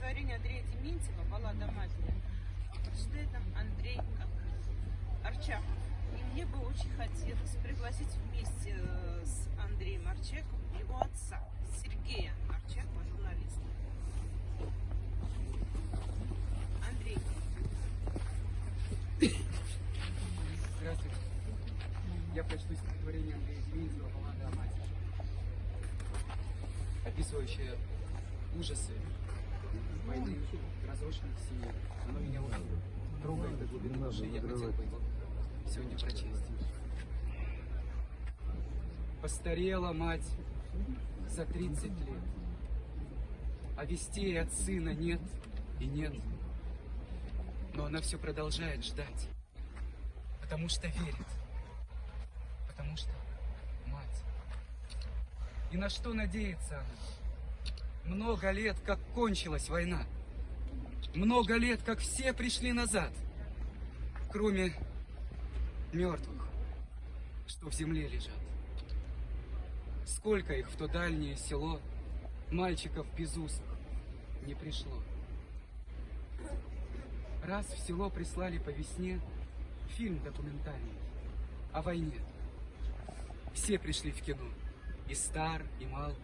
стихотворение Андрея Дементьева «Баллада матери». Прочитает нам Андрей Арчаков. И мне бы очень хотелось пригласить вместе э, с Андреем Арчаковым его отца, Сергея Арчакова, журналиста. Андрей, Здравствуйте. Я прочту стихотворение Андрея Дементьева «Баллада о матери», описывающее ужасы войны разрушенных семей. Оно меня очень трогает до глубины души, я хотел бы его сегодня прочесть. Постарела мать за 30 лет, а вестей от сына нет и нет. Но она все продолжает ждать, потому что верит, потому что мать. И на что надеется она? Много лет, как кончилась война. Много лет, как все пришли назад, кроме мертвых, что в земле лежат. Сколько их в то дальнее село, мальчиков без усов, не пришло. Раз в село прислали по весне фильм документальный о войне. Все пришли в кино, и стар, и мал,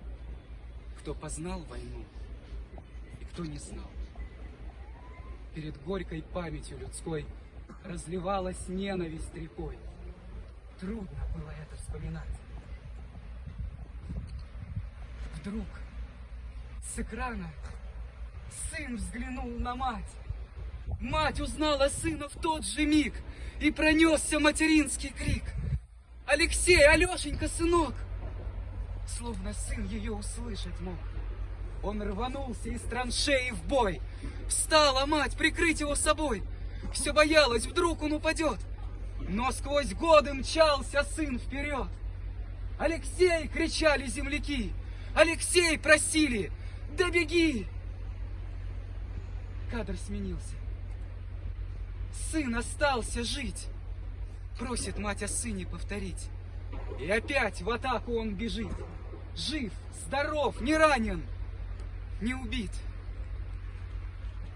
кто познал войну, и кто не знал. Перед горькой памятью людской разливалась ненависть рекой. Трудно было это вспоминать. Вдруг с экрана сын взглянул на мать. Мать узнала сына в тот же миг, и пронесся материнский крик. «Алексей, Алешенька, сынок!» Словно сын ее услышать мог. Он рванулся из траншеи в бой. Встала мать прикрыть его собой. Все боялась, вдруг он упадет. Но сквозь годы мчался сын вперед. «Алексей!» — кричали земляки. «Алексей!» — просили. «Да беги!» Кадр сменился. Сын остался жить. Просит мать о сыне повторить. И опять в атаку он бежит. Жив, здоров, не ранен, не убит.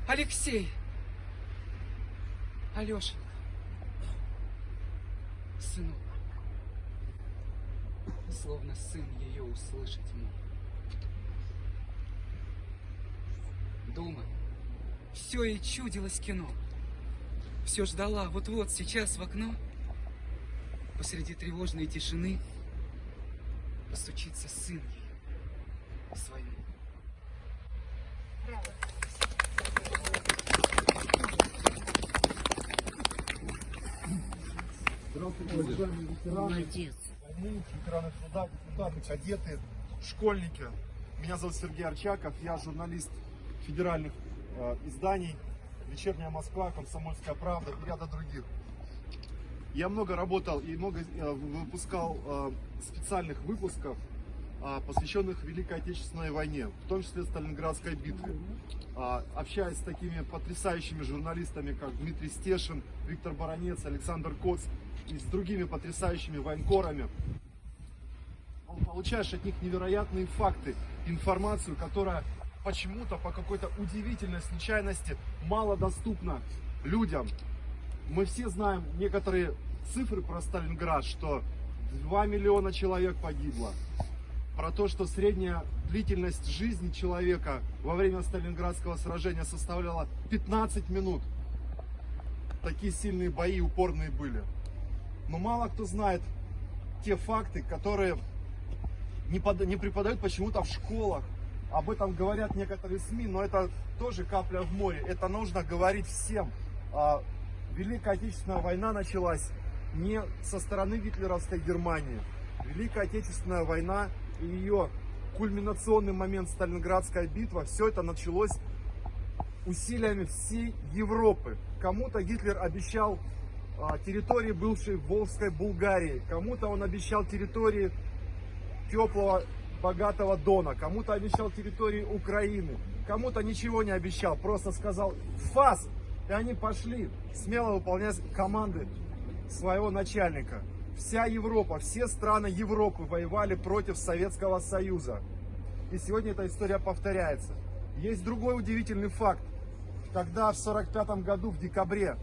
Алексей. Алеша. Сынок. Словно сын ее услышать мог. Дома все и чудилось кино. Все ждала, вот-вот сейчас в окно посреди тревожной тишины постучится сын ей своим. Здравствуйте, уважаемые ветераны Молодец. войны, ветераны труда, депутаты, кадеты, школьники. Меня зовут Сергей Арчаков, я журналист федеральных э, изданий «Вечерняя Москва», «Комсомольская правда» и ряда других. Я много работал и много э, выпускал э, специальных выпусков, э, посвященных Великой Отечественной войне, в том числе Сталинградской битве. А, Общаясь с такими потрясающими журналистами, как Дмитрий Стешин, Виктор Баранец, Александр Коц и с другими потрясающими военкорами, получаешь от них невероятные факты, информацию, которая почему-то по какой-то удивительной случайности мало доступна людям. Мы все знаем некоторые цифры про Сталинград, что 2 миллиона человек погибло. Про то, что средняя длительность жизни человека во время Сталинградского сражения составляла 15 минут. Такие сильные бои упорные были. Но мало кто знает те факты, которые не, под- не преподают почему-то в школах. Об этом говорят некоторые СМИ, но это тоже капля в море. Это нужно говорить всем. Великая Отечественная война началась не со стороны гитлеровской Германии. Великая Отечественная война и ее кульминационный момент Сталинградская битва, все это началось усилиями всей Европы. Кому-то Гитлер обещал а, территории бывшей Волжской Булгарии, кому-то он обещал территории теплого, богатого Дона, кому-то обещал территории Украины, кому-то ничего не обещал, просто сказал «фас!» И они пошли смело выполнять команды своего начальника. Вся Европа, все страны Европы воевали против Советского Союза. И сегодня эта история повторяется. Есть другой удивительный факт. Когда в 1945 году, в декабре,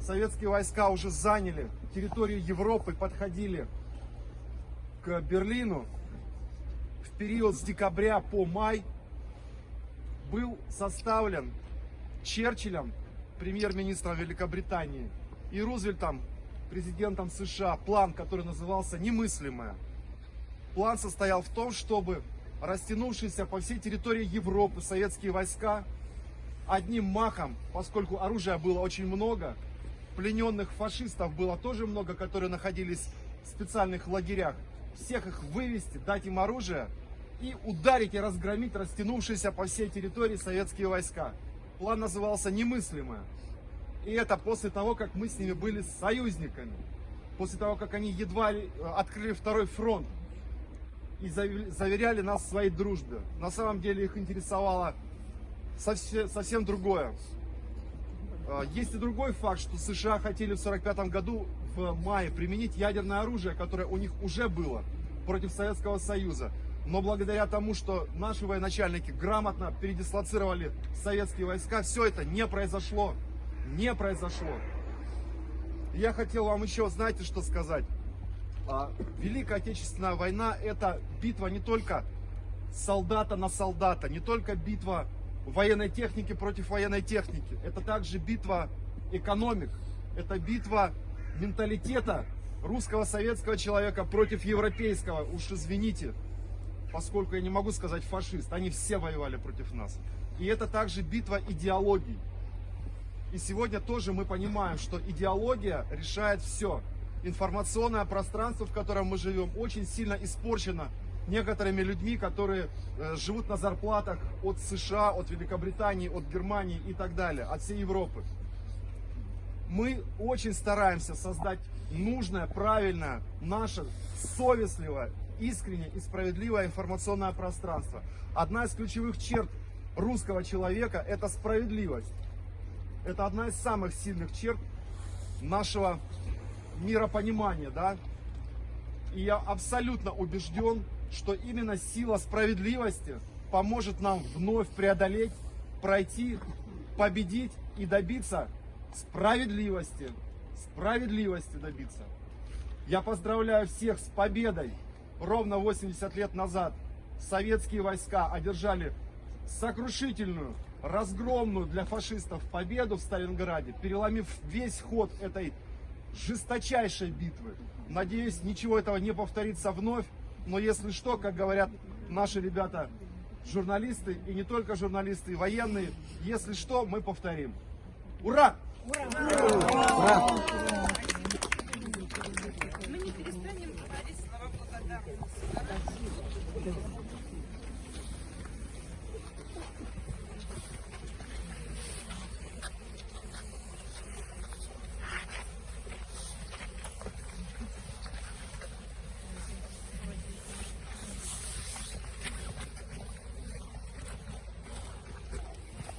советские войска уже заняли территорию Европы, подходили к Берлину, в период с декабря по май был составлен Черчиллем, премьер-министром Великобритании, и Рузвельтом, президентом США, план, который назывался «Немыслимое». План состоял в том, чтобы растянувшиеся по всей территории Европы советские войска одним махом, поскольку оружия было очень много, плененных фашистов было тоже много, которые находились в специальных лагерях, всех их вывести, дать им оружие и ударить и разгромить растянувшиеся по всей территории советские войска. План назывался «Немыслимое». И это после того, как мы с ними были союзниками. После того, как они едва э, открыли второй фронт и заверяли нас своей дружбе. На самом деле их интересовало совсем, совсем другое. Э, Есть и другой факт, что США хотели в 1945 году в мае применить ядерное оружие, которое у них уже было против Советского Союза. Но благодаря тому, что наши военачальники грамотно передислоцировали советские войска, все это не произошло. Не произошло. Я хотел вам еще, знаете, что сказать? А, Великая Отечественная война – это битва не только солдата на солдата, не только битва военной техники против военной техники. Это также битва экономик, это битва менталитета русского советского человека против европейского. Уж извините, поскольку я не могу сказать фашист, они все воевали против нас. И это также битва идеологий. И сегодня тоже мы понимаем, что идеология решает все. Информационное пространство, в котором мы живем, очень сильно испорчено некоторыми людьми, которые э, живут на зарплатах от США, от Великобритании, от Германии и так далее, от всей Европы. Мы очень стараемся создать нужное, правильное, наше совестливое, искреннее и справедливое информационное пространство. Одна из ключевых черт русского человека – это справедливость. Это одна из самых сильных черт нашего миропонимания, да. И я абсолютно убежден, что именно сила справедливости поможет нам вновь преодолеть, пройти, победить и добиться справедливости. Справедливости добиться. Я поздравляю всех с победой. Ровно 80 лет назад советские войска одержали сокрушительную, разгромную для фашистов победу в Сталинграде, переломив весь ход этой жесточайшей битвы. Надеюсь, ничего этого не повторится вновь, но если что, как говорят наши ребята, журналисты, и не только журналисты, и военные, если что, мы повторим. Ура! Ура! Thank you.